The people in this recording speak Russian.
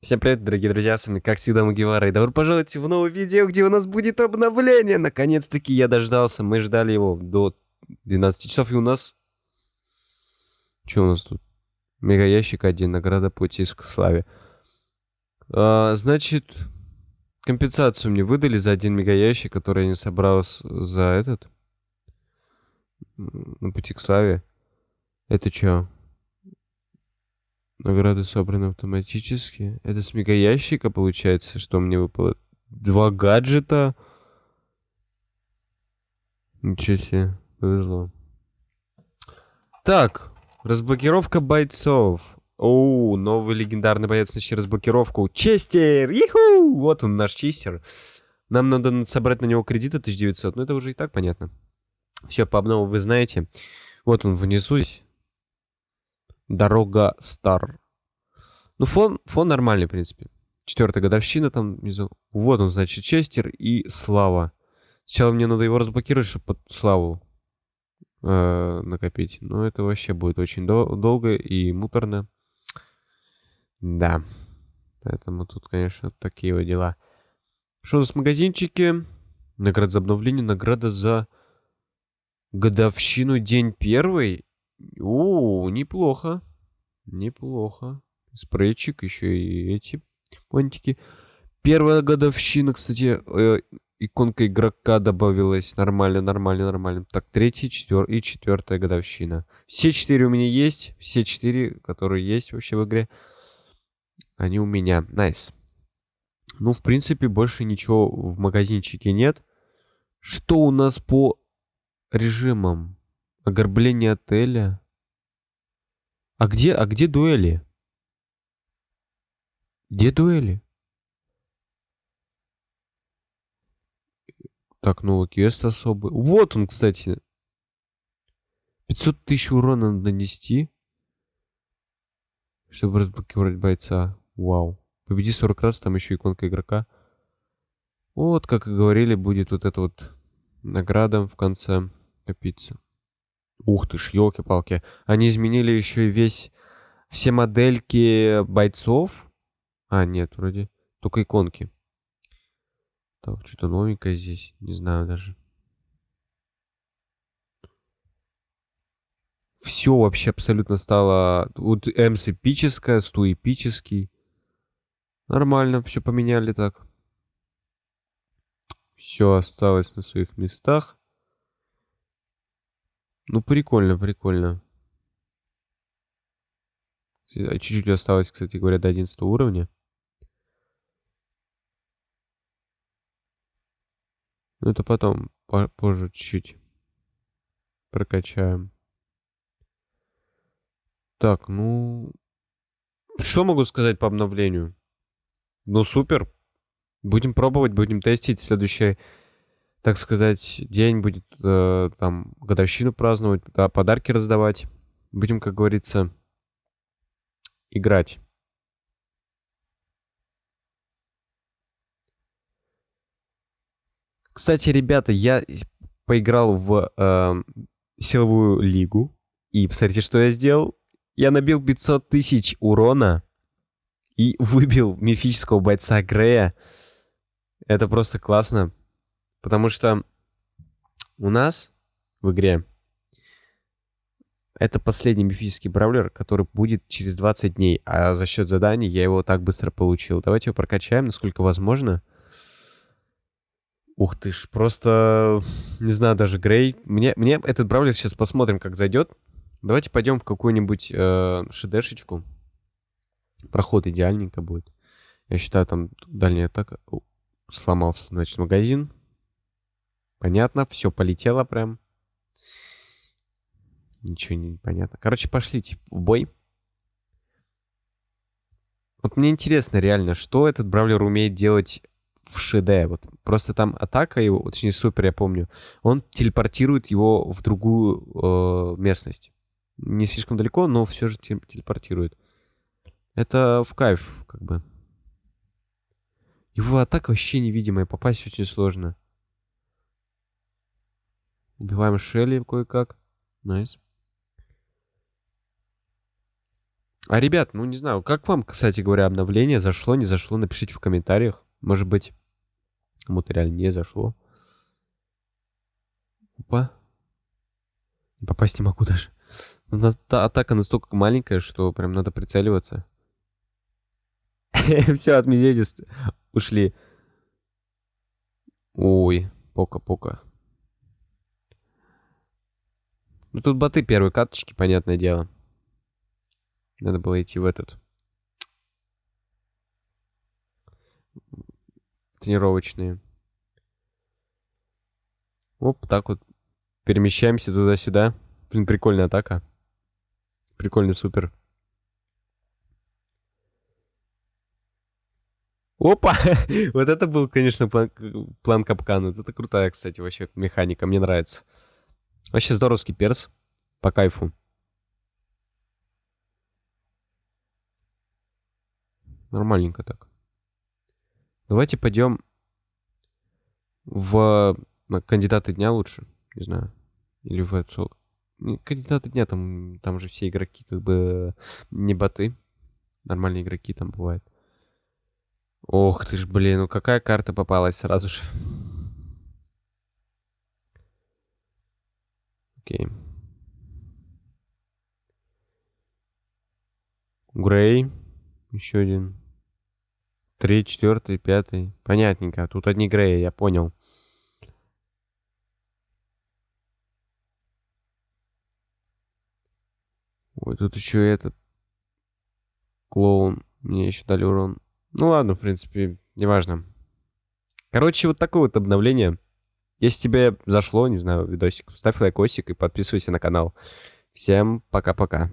Всем привет, дорогие друзья, с вами, как всегда, Мугивара, и добро пожаловать в новое видео, где у нас будет обновление! Наконец-таки я дождался, мы ждали его до 12 часов, и у нас... Что у нас тут? Мега ящик один, награда пути к славе. А, значит, компенсацию мне выдали за один мега ящик, который я не собрал за этот... На пути к славе. Это что? Награды собраны автоматически. Это с мегаящика получается, что мне выпало? Два гаджета. Ничего себе, повезло. Так, разблокировка бойцов. Оу, новый легендарный боец начал разблокировку. Честер! Иху! Вот он, наш честер. Нам надо собрать на него кредиты 1900, но это уже и так понятно. Все, по обнову вы знаете. Вот он внизу. Дорога Стар. Ну, фон, фон нормальный, в принципе. Четвертая годовщина там внизу. Вот он, значит, Честер и Слава. Сначала мне надо его разблокировать, чтобы под Славу э, накопить. Но это вообще будет очень дол долго и муторно. Да. Поэтому тут, конечно, такие вот дела. Что у нас в магазинчике? Награда за обновление, награда за годовщину, день первый. О, неплохо. Неплохо. Спрейчик, еще и эти понтики. Первая годовщина, кстати, э, иконка игрока добавилась. Нормально, нормально, нормально. Так, третья, четвертая и четвертая годовщина. Все четыре у меня есть. Все четыре, которые есть вообще в игре. Они у меня. Nice. Nice. Ну, в принципе, больше ничего в магазинчике нет. Что у нас по режимам? Ограбление отеля. А где, а где дуэли? Где дуэли? Так, новый квест особый. Вот он, кстати. 500 тысяч урона надо нанести. Чтобы разблокировать бойца. Вау. Победи 40 раз, там еще иконка игрока. Вот, как и говорили, будет вот это вот награда в конце копиться. Ух ты ж, елки-палки. Они изменили еще и весь... Все модельки бойцов. А, нет, вроде только иконки. Так, что-то новенькое здесь. Не знаю даже. Все вообще абсолютно стало... Вот Эмс эпическая, Сту эпический. Нормально, все поменяли так. Все осталось на своих местах. Ну, прикольно, прикольно. А чуть-чуть осталось, кстати говоря, до 11 уровня. Ну, это потом, позже чуть-чуть прокачаем. Так, ну... Что могу сказать по обновлению? Ну, супер. Будем пробовать, будем тестить. Следующий так сказать, день будет э, там годовщину праздновать, да, подарки раздавать. Будем, как говорится, играть. Кстати, ребята, я поиграл в э, силовую лигу. И посмотрите, что я сделал. Я набил 500 тысяч урона и выбил мифического бойца Грея. Это просто классно. Потому что у нас в игре это последний мифический бравлер, который будет через 20 дней. А за счет заданий я его так быстро получил. Давайте его прокачаем, насколько возможно. Ух ты ж, просто... Не знаю, даже Грей. Мне, мне этот бравлер сейчас посмотрим, как зайдет. Давайте пойдем в какую-нибудь э, шедешечку. Проход идеальненько будет. Я считаю, там дальняя атака... Сломался, значит, магазин. Понятно, все полетело прям. Ничего не понятно. Короче, пошлите в бой. Вот мне интересно реально, что этот бравлер умеет делать в ШД. Вот просто там атака его, точнее супер, я помню, он телепортирует его в другую э, местность. Не слишком далеко, но все же телепортирует. Это в кайф, как бы. Его атака вообще невидимая, попасть очень сложно. Убиваем Шелли кое-как. Nice. А, ребят, ну не знаю, как вам, кстати говоря, обновление зашло, не зашло, напишите в комментариях. Может быть, кому-то реально не зашло. Опа. Попасть не могу даже. Но атака настолько маленькая, что прям надо прицеливаться. Все, от медведя ушли. Ой, пока-пока. Ну тут боты первой каточки, понятное дело. Надо было идти в этот. Тренировочные. Оп, так вот. Перемещаемся туда-сюда. Блин, прикольная атака. Прикольный супер. Опа! вот это был, конечно, план, план капкана. Это крутая, кстати, вообще механика. Мне нравится. Вообще здоровский перс. По кайфу. Нормальненько так. Давайте пойдем в на кандидаты дня лучше. Не знаю. Или в эту... Кандидаты дня, там, там же все игроки как бы не боты. Нормальные игроки там бывают. Ох ты ж, блин, ну какая карта попалась сразу же. Окей. Грей. Еще один. Три, четвертый, пятый. Понятненько. Тут одни Греи, я понял. Ой, тут еще этот клоун. Мне еще дали урон. Ну ладно, в принципе, неважно. Короче, вот такое вот обновление. Если тебе зашло, не знаю, видосик, ставь лайкосик и подписывайся на канал. Всем пока-пока.